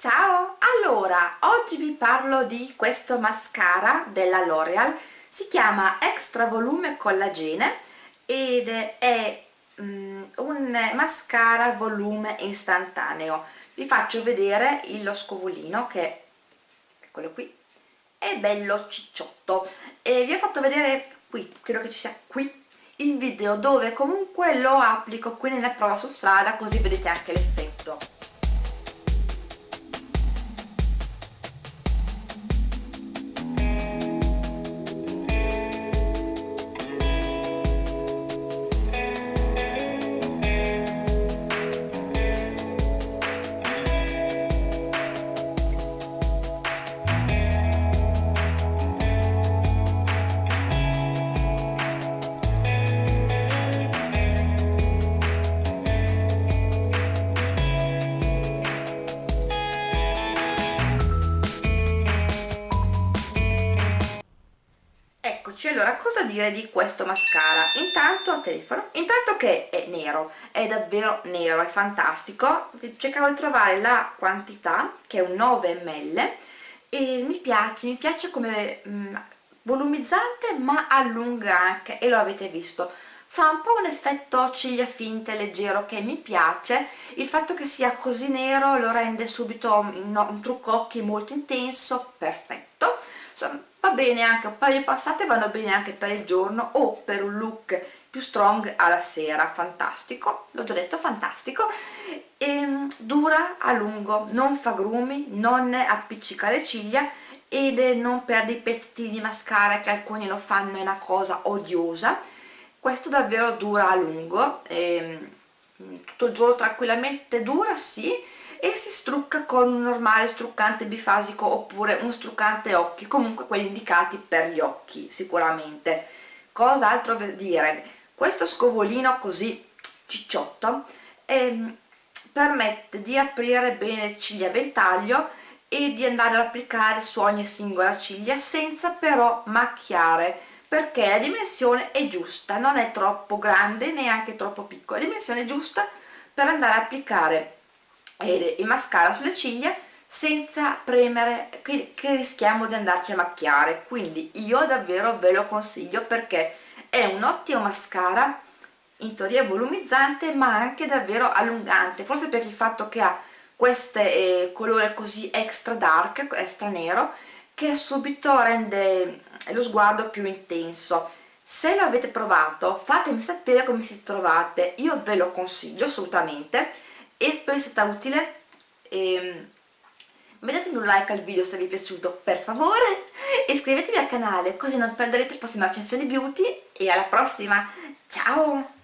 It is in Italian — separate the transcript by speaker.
Speaker 1: Ciao! Allora, oggi vi parlo di questo mascara della L'Oreal, si chiama Extra Volume Collagene ed è um, un mascara volume istantaneo. Vi faccio vedere lo scovulino che quello qui, è bello cicciotto e vi ho fatto vedere qui, credo che ci sia qui, il video dove comunque lo applico qui nella prova su strada così vedete anche l'effetto eccoci allora cosa dire di questo mascara? Intanto telefono. Intanto che è nero è davvero nero è fantastico. Cercavo di trovare la quantità che è un 9 ml e mi piace mi piace come mh, mm, volumizzante ma allunga anche e lo avete visto. Fa un po' un effetto ciglia finte leggero che mi piace. Il fatto che sia così nero lo rende subito un, un trucco occhi molto intenso perfetto va bene anche di passate vanno bene anche per il giorno o per un look più strong alla sera. Fantastico l'ho già detto fantastico. E ehm, dura a lungo non fa grumi non appiccica le ciglia ed non perde i pezzi di mascara che alcuni lo fanno è una cosa odiosa. Questo davvero dura a lungo ehm, tutto il giorno tranquillamente dura sì e si strucca con un normale struccante bifasico oppure uno struccante occhi, comunque quelli indicati per gli occhi sicuramente. Cos'altro dire? Questo scovolino così cicciotto ehm, permette di aprire bene le ciglia a ventaglio e di andare ad applicare su ogni singola ciglia senza però macchiare perché la dimensione è giusta, non è troppo grande neanche troppo piccola, la dimensione è giusta per andare a applicare il mascara sulle ciglia senza premere che, che rischiamo di andarci a macchiare. Quindi io davvero ve lo consiglio perché è un ottimo mascara in teoria volumizzante ma anche davvero allungante. Forse per il fatto che ha questo eh, colore così extra dark, extra nero che subito rende lo sguardo più intenso. Se lo avete provato fatemi sapere come si trovate. Io ve lo consiglio assolutamente e spero sia stata utile. E ehm, mettetemi un like al video se vi è piaciuto per favore. Iscrivetevi al canale così non perderete le prossime recensioni beauty. E alla prossima. Ciao